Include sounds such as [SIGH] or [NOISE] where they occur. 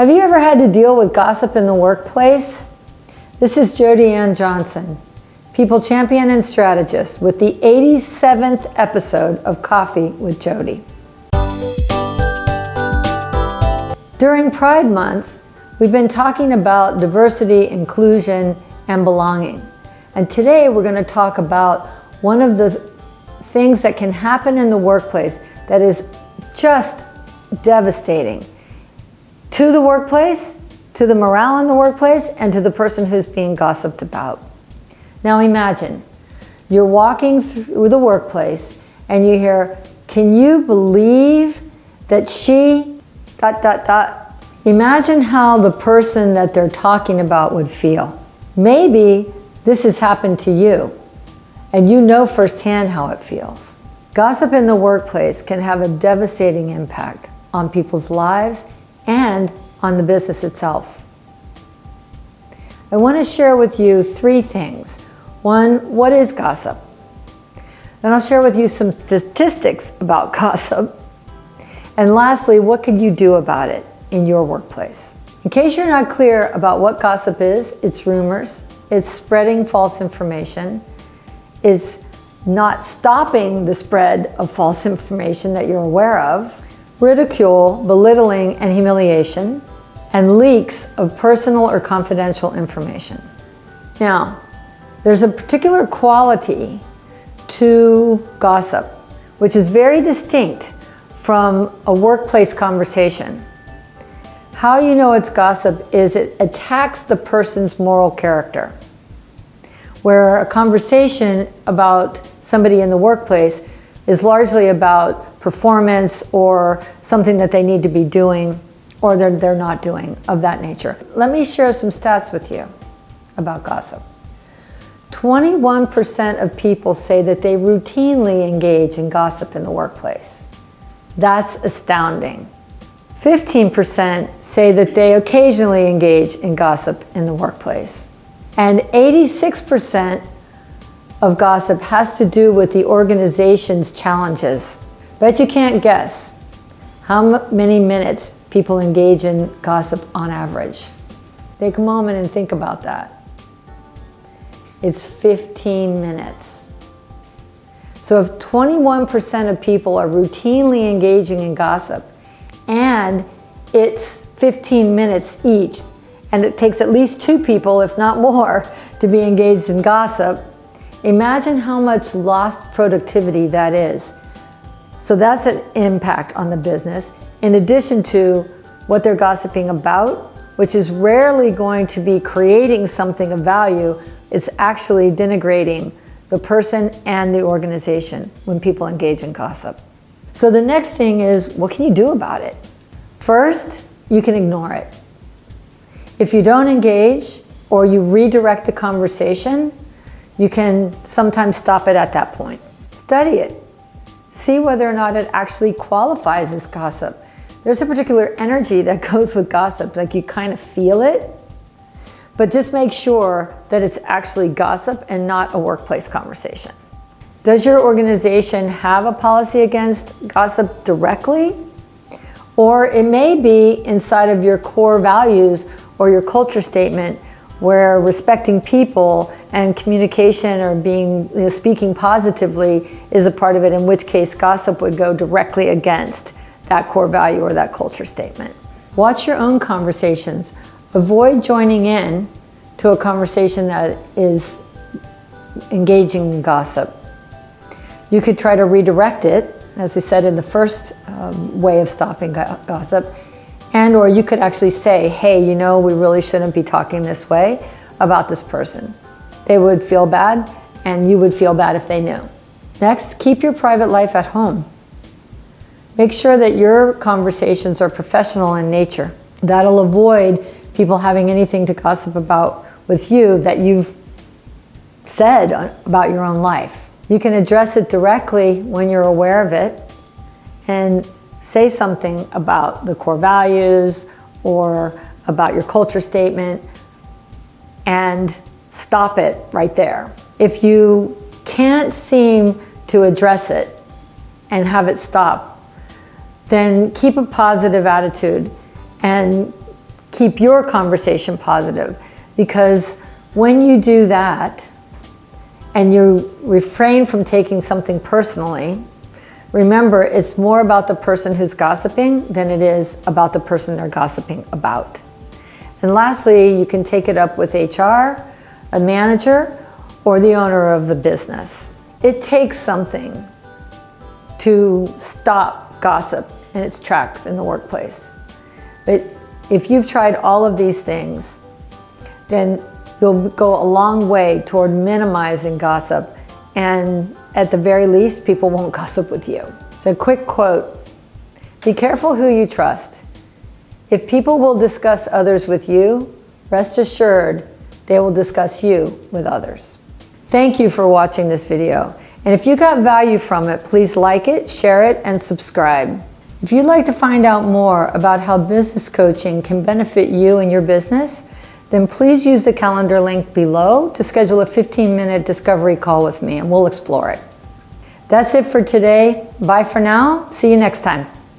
Have you ever had to deal with gossip in the workplace? This is Jody Ann Johnson, People Champion and Strategist with the 87th episode of Coffee with Jody. During Pride Month, we've been talking about diversity, inclusion, and belonging. And today we're going to talk about one of the things that can happen in the workplace that is just devastating to the workplace, to the morale in the workplace, and to the person who's being gossiped about. Now imagine, you're walking through the workplace and you hear, can you believe that she, dot, dot, dot. Imagine how the person that they're talking about would feel. Maybe this has happened to you and you know firsthand how it feels. Gossip in the workplace can have a devastating impact on people's lives and on the business itself. I want to share with you three things. One, what is gossip? Then I'll share with you some statistics about [LAUGHS] gossip. And lastly, what could you do about it in your workplace? In case you're not clear about what gossip is, it's rumors, it's spreading false information, it's not stopping the spread of false [LAUGHS] information that you're aware of, ridicule, belittling, and humiliation, and leaks of personal or confidential information. Now, there's a particular quality to gossip, which is very distinct from a workplace conversation. How you know it's gossip is it attacks the person's moral character. Where a conversation about somebody in the workplace is largely about performance or something that they need to be doing or they're, they're not doing of that nature. Let me share some stats with you about gossip. 21% of people say that they routinely engage in gossip in the workplace. That's astounding. 15% say that they occasionally engage in gossip in the workplace. And 86% of gossip has to do with the organization's challenges. Bet you can't guess how many minutes people engage in gossip on average. Take a moment and think about that. It's 15 minutes. So if 21% of people are routinely engaging in gossip and it's 15 minutes each, and it takes at least two people, if not more, to be engaged in gossip, imagine how much lost productivity that is. So that's an impact on the business, in addition to what they're gossiping about, which is rarely going to be creating something of value, it's actually denigrating the person and the organization when people engage in gossip. So the next thing is, what can you do about it? First, you can ignore it. If you don't engage or you redirect the conversation, you can sometimes stop it at that point. Study it. See whether or not it actually qualifies as gossip. There's a particular energy that [LAUGHS] goes with gossip, like you kind of feel it, but just make sure that it's actually gossip and not a workplace conversation. Does your organization have a policy against gossip directly? Or it may be inside of your core values or your culture statement where respecting people and communication or being you know, speaking positively is a part of it, in which case gossip would go directly against that core value or that culture statement. Watch your own conversations. Avoid joining in to a conversation that is engaging in gossip. You could try to redirect it, as we said in the first um, way of stopping gossip, and or you could actually say, hey, you know, we really shouldn't be talking this way about this person. They would feel bad, and you would feel bad if they knew. Next, keep your private life at home. Make sure that your conversations are professional in nature. That'll avoid people having anything to gossip about with you that you've said uh, about your own life. You can address it directly when you're aware of it and say something about the core values or about your culture statement and stop it right there. If you can't seem to address it and have it stop, then keep a positive attitude and keep your conversation positive because when you do that and you refrain from taking something personally, remember it's more about the person who's gossiping than it is about the person they're gossiping about. And lastly, you can take it up with HR, a manager, or the owner of the business. It takes something to stop gossip in its tracks in the workplace. But if you've tried all of these things, then you'll go a long way toward minimizing gossip and at the very least, people won't [LAUGHS] gossip with you. So quick quote, be careful who you trust. If people will discuss others with you, rest assured they will discuss you with others. Thank you for watching this video. And if you got value from it, please like it, share it, and subscribe. If you'd like to find out more about how business coaching can benefit you and your business, then please use the calendar link below to schedule a 15-minute discovery call with me and we'll explore it. That's it for today. Bye for now. See you next time.